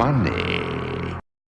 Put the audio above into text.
money.